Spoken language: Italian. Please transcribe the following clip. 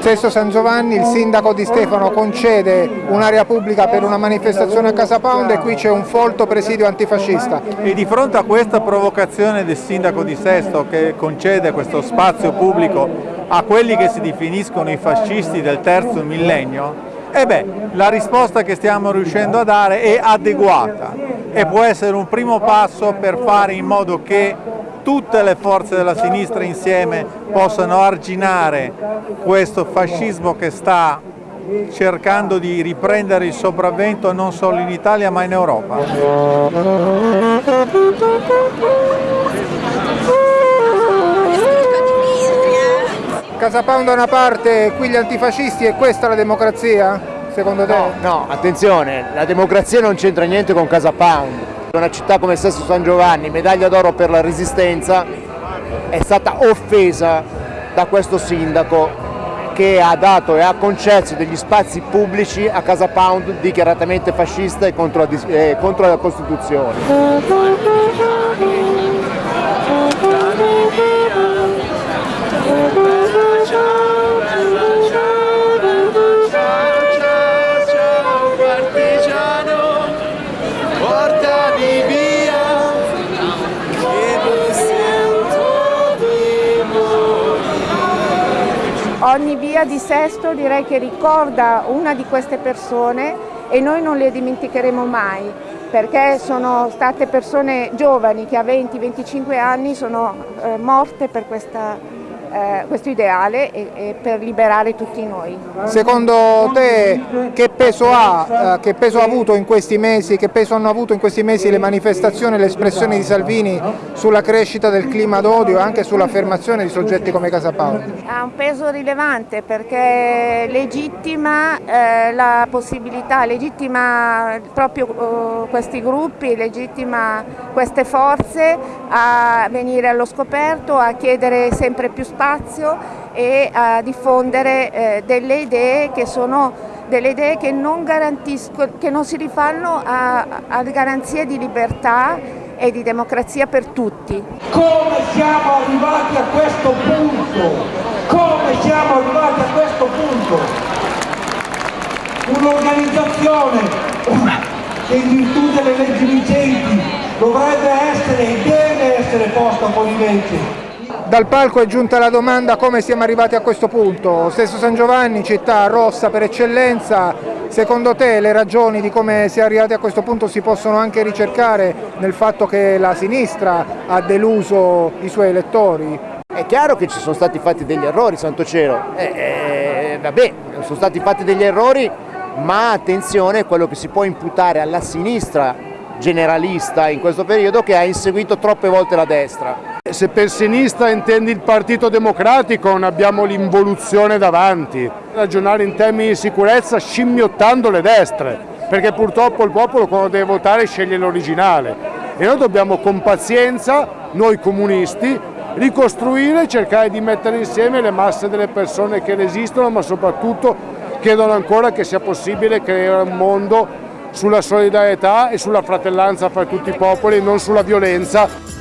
Sesto San Giovanni il sindaco Di Stefano concede un'area pubblica per una manifestazione a Casa Pound e qui c'è un folto presidio antifascista. E di fronte a questa provocazione del sindaco di Sesto che concede questo spazio pubblico a quelli che si definiscono i fascisti del terzo millennio, e beh, la risposta che stiamo riuscendo a dare è adeguata e può essere un primo passo per fare in modo che tutte le forze della sinistra insieme possano arginare questo fascismo che sta cercando di riprendere il sopravvento non solo in Italia ma in Europa. Casa Pound da una parte, qui gli antifascisti e questa la democrazia, secondo te? No, no, attenzione, la democrazia non c'entra niente con Casa Pound. Una città come Sesto San Giovanni, medaglia d'oro per la resistenza, è stata offesa da questo sindaco che ha dato e ha concesso degli spazi pubblici a Casa Pound dichiaratamente fascista e contro la, eh, contro la Costituzione. Via di Sesto direi che ricorda una di queste persone e noi non le dimenticheremo mai perché sono state persone giovani che a 20-25 anni sono eh, morte per questa eh, questo ideale e, e, per liberare tutti noi. Secondo te che peso, ha, eh, che peso ha avuto in questi mesi, che peso hanno avuto in questi mesi le manifestazioni e le espressioni di Salvini sulla crescita del clima d'odio e anche sull'affermazione di soggetti come Casa Paolo? Ha un peso rilevante perché legittima eh, la possibilità, legittima proprio uh, questi gruppi, legittima queste forze a venire allo scoperto, a chiedere sempre più spazio spazio e a diffondere eh, delle idee che sono delle idee che non, che non si rifanno a, garanzie di libertà e di democrazia per tutti. Come siamo arrivati a questo punto? Come siamo arrivati a questo punto? Un'organizzazione che in virtù delle leggi vigenti dovrebbe essere e deve essere posta fuori legge dal palco è giunta la domanda come siamo arrivati a questo punto. Stesso San Giovanni, città rossa per eccellenza, secondo te le ragioni di come si è arrivati a questo punto si possono anche ricercare nel fatto che la sinistra ha deluso i suoi elettori? È chiaro che ci sono stati fatti degli errori, santo cielo. Eh, eh, vabbè, sono stati fatti degli errori, ma attenzione, quello che si può imputare alla sinistra generalista in questo periodo che ha inseguito troppe volte la destra. Se per sinistra intendi il Partito Democratico non abbiamo l'involuzione davanti, ragionare in termini di sicurezza scimmiottando le destre, perché purtroppo il popolo quando deve votare sceglie l'originale e noi dobbiamo con pazienza, noi comunisti, ricostruire e cercare di mettere insieme le masse delle persone che resistono ma soprattutto chiedono ancora che sia possibile creare un mondo sulla solidarietà e sulla fratellanza fra tutti i popoli non sulla violenza.